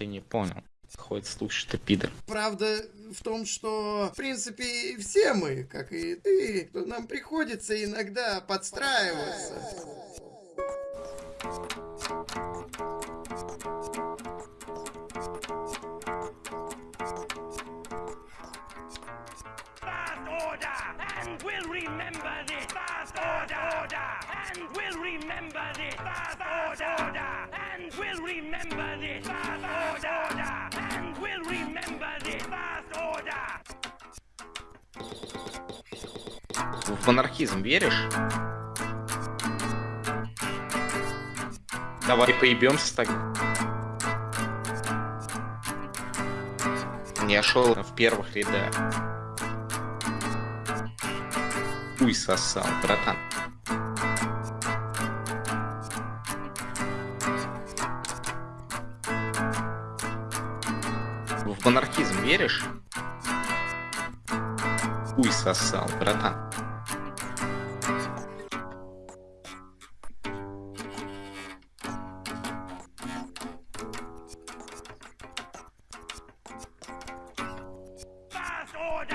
Ты не понял. Ходит что ты пидор. Правда в том, что, в принципе, все мы, как и ты, то нам приходится иногда подстраиваться. Fast order, and we'll remember this. В анархизм веришь? Давай поебемся так. Я шел в первых рядах. Хуй сосал, братан. В монархизм веришь? Хуй сосал, братан.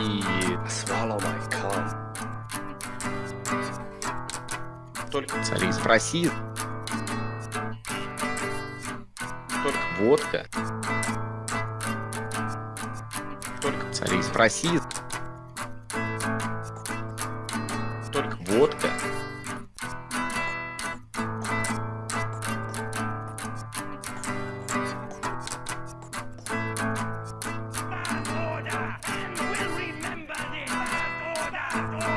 И только царизм России. Только водка. Только царизм России. Только водка. Yeah.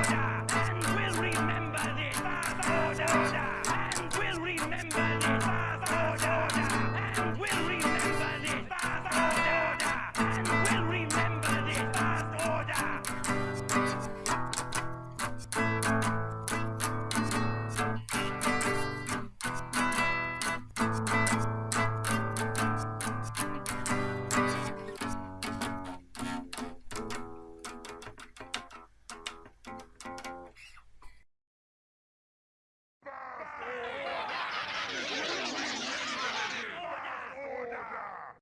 Order! Order! Order!